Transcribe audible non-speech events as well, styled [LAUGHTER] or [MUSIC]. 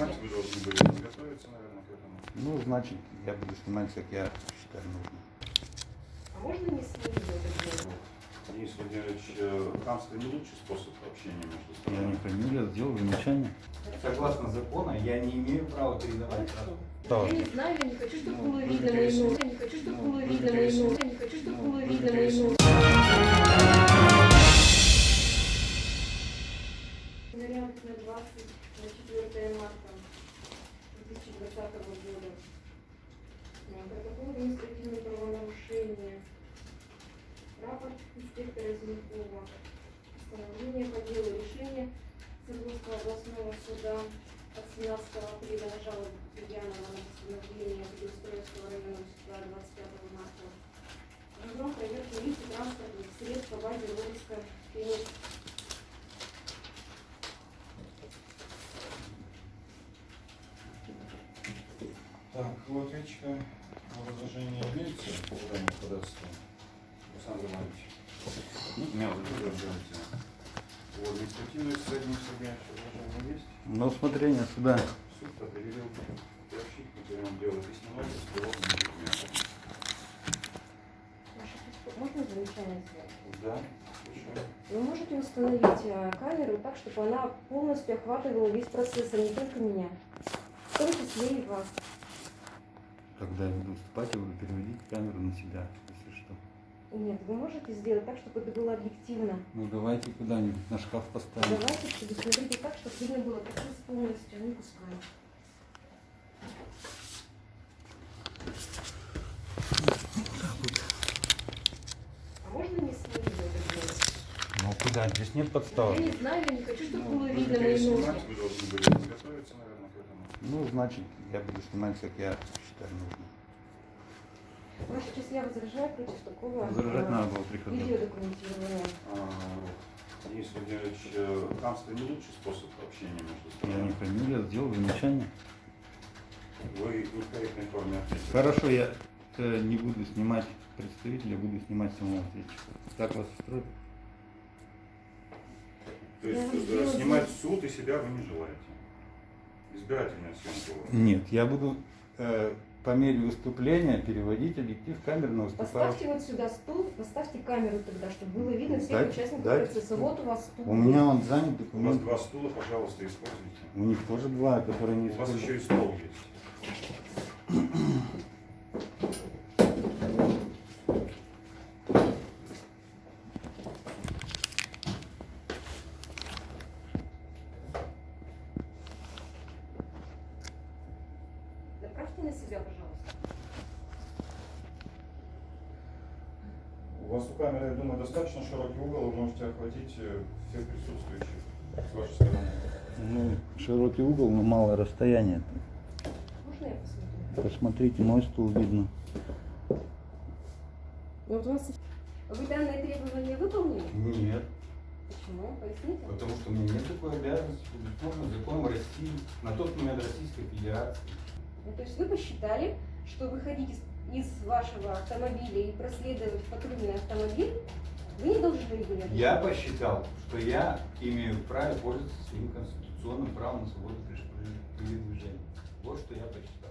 Вы должны были подготовиться, наверное, к этому. Ну, значит, я буду снимать, как я считаю нужным. А можно не с ним это делать? Денис Владимирович, хамство не лучший способ общения между Я не сторонами. фамилия, сделал замечание. Согласно закону, я не имею права передавать. Да. Я не знаю, я не хочу, чтобы Ну, было видно мои ноги. Я не хочу, чтобы Ну, было видно мои ноги. Я не хочу, чтобы Ну, было видно мои ноги. На 4 марта 2020 года. Протокол административного правонарушения. Рапорт инспектора Зинкова. Постановление по делу решения Свердловского областного суда от 17 апреля на жалобу Куприянова на постановление Преустройского районного суда 25 марта. Разгром проверки лиц и транспортных средств по базе розыска Так, у ответчика возражение имеется по данному ходатайству? Александр Иванович. Ну, меня задерживаете. У административной судебной судья возражение есть? На усмотрение суда. Суд определил приобщить к материалам дела письменной с. Ваша честь, Можно замечание сделать? Да. Вы можете установить э, камеру так, чтобы она полностью охватывала весь процесс, а не только меня. В том числе и вас. Когда я буду выступать, я буду переводить камеру на себя, если что. Нет, вы можете сделать так, чтобы это было объективно. Ну, давайте куда-нибудь на шкаф поставим. Давайте предусмотрите так, чтобы видно было процесс полностью, а не кусками. А можно не с ним это делать? Ну, куда? Здесь нет Я подставы. не знаю, я не хочу, чтобы Ну, было видно мои ноги. переснимать, вы должны были подготовиться, наверное, к этому. Ну, значит, я буду снимать, как я считаю. Ваша честь, я возражаю против такого Возражать э, надо было при ходатайстве. видеодокументирования. А, Денис Владимирович, э, хамство не лучший способ общения между Я не сторонами. фамилия, сделал замечание. Вы не в корректной форме ответили. Хорошо, я э, не буду снимать представителя, буду снимать самого ответчика. Так вас устроит? То есть Я э, сделала снимать суд и себя вы не желаете. Избирательная съемка. Нет, я буду э, по мере выступления переводить объектив камеры на выступающего. Поставьте вот сюда стул, поставьте камеру тогда, чтобы было видно всех Дайте- участников дайте процесса. стул. Вот у вас стул. У меня он занят У вас документ. два стула, пожалуйста, используйте. У них тоже два, которые не У вас используют. еще и стол есть. [CLEARS THROAT] [CLEARS THROAT] Направьте на себя, пожалуйста. У вас у камеры, я думаю, достаточно широкий угол, вы можете охватить э, всех присутствующих с вашей стороны. Ну, широкий угол, но малое расстояние. Можно я посмотрю? Посмотрите, мой стул видно. Вот у вас... Вы данное требование выполнили? Нет, Почему? Поясните. потому что у меня нет такой обязанности, можно законом России, на тот момент Российской Федерации. Ну, то есть вы посчитали, что выходить из, из вашего автомобиля и проследовать патрульный автомобиль вы не должны были. Я посчитал, что я имею право пользоваться своим конституционным правом на свободу передвижения. Вот что я посчитал.